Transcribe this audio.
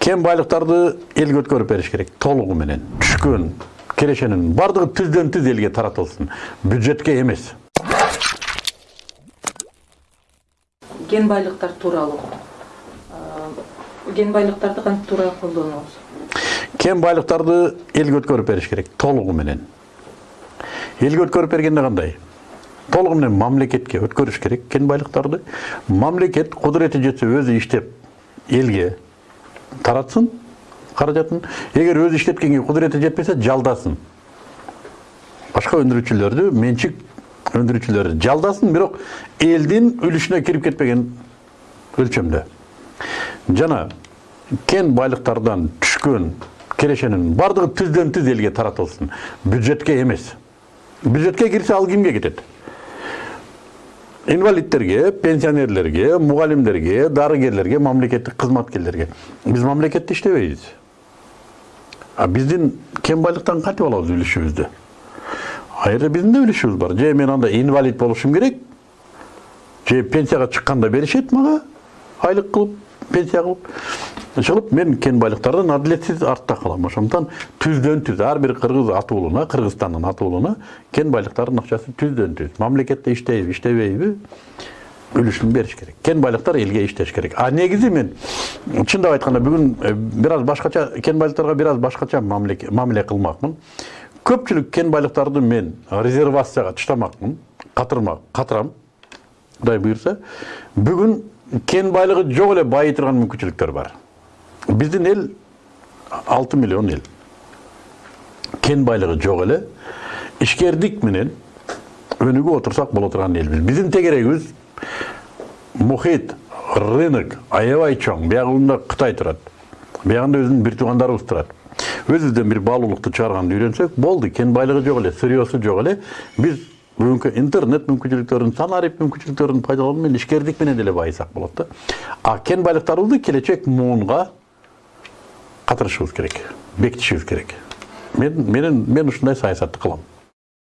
кен байлыктарды элге өткөрүп бериш керек. Толугу менен түшкөн кирешенин баардыгы түздөн түз элге таратылсын. Бюджетке эмес. Кен байлыктар тууралуу кен байлыктарды кантип туура колдонобуз кен байлыктарды элге өткөрүп бериш керек. Толугу менен. Элге өткөрүп бергенде кандай толугу менен мамлекетке өткөрүш керек кен байлыктарды мамлекет кудурети жетсе өзү иштеп элге таратсын каражатын эгер өзү иштеткенге кудурети жетпесе жалдасын. Башка өндүрүүчүлөрдү менчик өндүрүүчүлөрдү жалдасын бирок элдин үлүшүнө кирип кетпеген өлчөмдө жана кен байлыктардан түшкөн кирешенин баардыгы түздөн түз элге таратылсын. Бюджетке эмес бюджетке кирсе ал кимге кетет инвалидтерге пенсионерлерге мугалимдерге дарыгерлерге мамлекеттик кызматкерлерге биз мамлекетте иштебейбиз а биздин кен байлыктан кантип алабыз үлүшүбүздү жерде биздин да үлүшүбүз бар же мен анда инвалид болушум керек же пенсияга чыкканда беришет мага айлык кылып пенсия кылып ошолуп мен кен байлыктардан адилетсиз артта калам ошондуктан түздөн түз ар бир кыргыз ата уулуна кыргызстандын ата уулуна кен байлыктарынын акчасы түздөн түз. Мамлекетте иштейби иштебейби үлүшүн бериш керек. Кен байлыктар элге иштеш керек. А негизи мен чындап айтканда бүгүн бир аз башкача кен байлыктарга бир аз башкача мамиле кылмакмын көпчүлүк кен байлыктарды мен резервацияга таштамакмын катырма катырам кудай буюрса бүгүн кен байлыгы жок эле байый турган мүмкүнчүлүктөр бар. Биздин эл алты миллион эл кен байлыгы жок эле ишкердик менен өнүгүп отурсак боло турган элбиз биздин тегерегибиз мухит рынок аябай чоң биягында кытай турат биягында өзүнүн бир туугандарыбыз турат өзүбүздөн бир баалуулукту чыгарганды үйрөнсөк болду кен байлыгы жок эле сырьесу жок эле биз бүгүнкү интернет мүмкүнчүлүктөрүн санарип мүмкүнчүлүктөрүн пайдалануу менен ишкердик менен деле байысак болот да а кен байлыктарыбызды келечек муунга катырышыбыз керек бекитишибиз керек. Мен менен мен ушундай саясатты кылам